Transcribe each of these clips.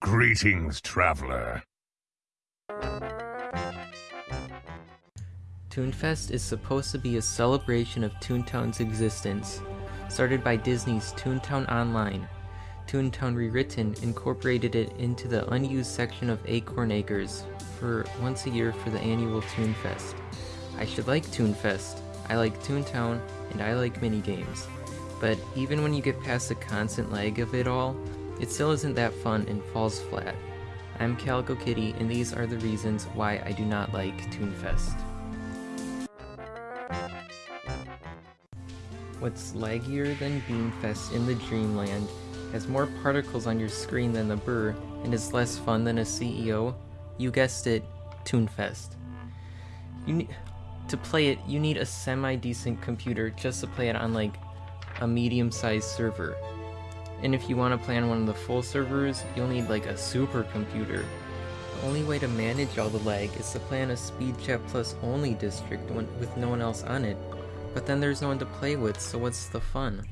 Greetings, traveler. Toonfest is supposed to be a celebration of Toontown's existence. Started by Disney's Toontown Online, Toontown Rewritten incorporated it into the unused section of Acorn Acres for once a year for the annual Toonfest. I should like Toonfest, I like Toontown, and I like minigames. But even when you get past the constant lag of it all, it still isn't that fun and falls flat. I'm Calico Kitty, and these are the reasons why I do not like Toonfest. What's laggier than Beanfest in the Dreamland, has more particles on your screen than the Brrrgh, and is less fun than a CEO? You guessed it, Toonfest. You need, to play it, you need a semi-decent computer just to play it on like a medium-sized server. And if you want to play on one of the full servers, you'll need like a supercomputer. The only way to manage all the lag is to play on a SpeedChat Plus only district with no one else on it. But then there's no one to play with, so what's the fun?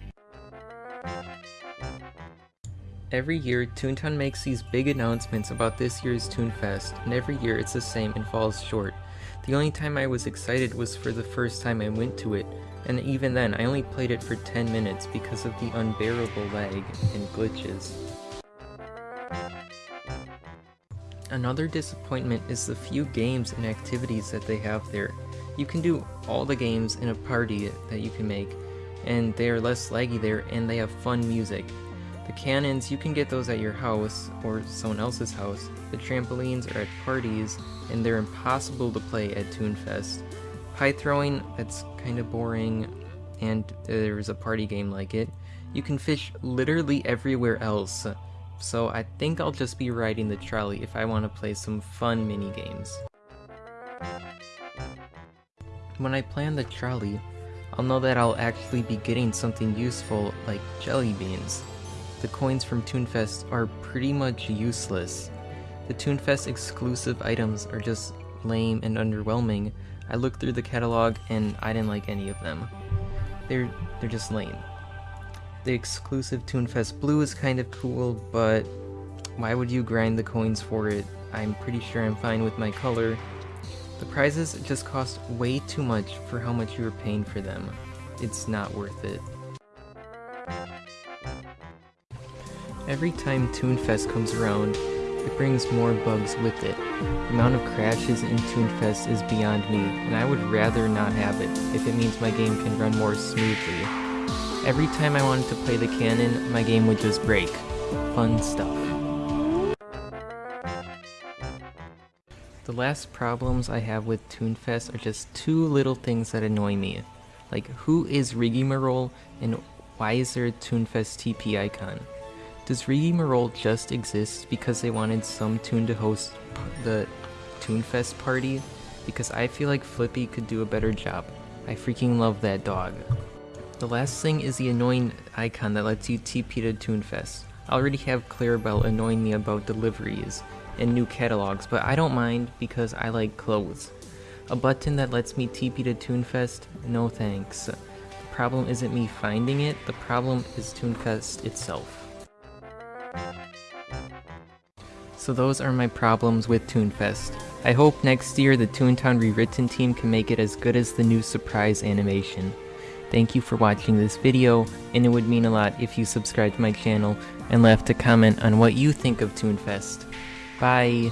Every year, Toontown makes these big announcements about this year's Toonfest, and every year it's the same and falls short. The only time I was excited was for the first time I went to it, and even then I only played it for 10 minutes because of the unbearable lag and glitches. Another disappointment is the few games and activities that they have there. You can do all the games in a party that you can make, and they are less laggy there and they have fun music. The cannons, you can get those at your house or someone else's house. The trampolines are at parties, and they're impossible to play at Toonfest. Pie throwing, that's kind of boring, and there's a party game like it. You can fish literally everywhere else, so I think I'll just be riding the trolley if I want to play some fun mini games. When I plan the trolley, I'll know that I'll actually be getting something useful like jelly beans the coins from Toonfest are pretty much useless. The Toonfest exclusive items are just lame and underwhelming. I looked through the catalog and I didn't like any of them. They're they're just lame. The exclusive Toonfest blue is kind of cool, but why would you grind the coins for it? I'm pretty sure I'm fine with my color. The prizes just cost way too much for how much you were paying for them. It's not worth it. Every time Toonfest comes around, it brings more bugs with it. The amount of crashes in Toonfest is beyond me, and I would rather not have it if it means my game can run more smoothly. Every time I wanted to play the cannon, my game would just break. Fun stuff. The last problems I have with Toonfest are just two little things that annoy me. Like, who is Rigmarole, and why is there a Toonfest TP icon? Does Rigmarole just exist because they wanted some toon to host the Toonfest party? Because I feel like Flippy could do a better job. I freaking love that dog. The last thing is the annoying icon that lets you TP to Toonfest. I already have Clarabelle annoying me about deliveries and new catalogs, but I don't mind because I like clothes. A button that lets me TP to Toonfest? No thanks. The problem isn't me finding it, the problem is Toonfest itself. So those are my problems with Toonfest. I hope next year the Toontown Rewritten team can make it as good as the new surprise animation. Thank you for watching this video, and it would mean a lot if you subscribe to my channel and left a comment on what you think of Toonfest. Bye!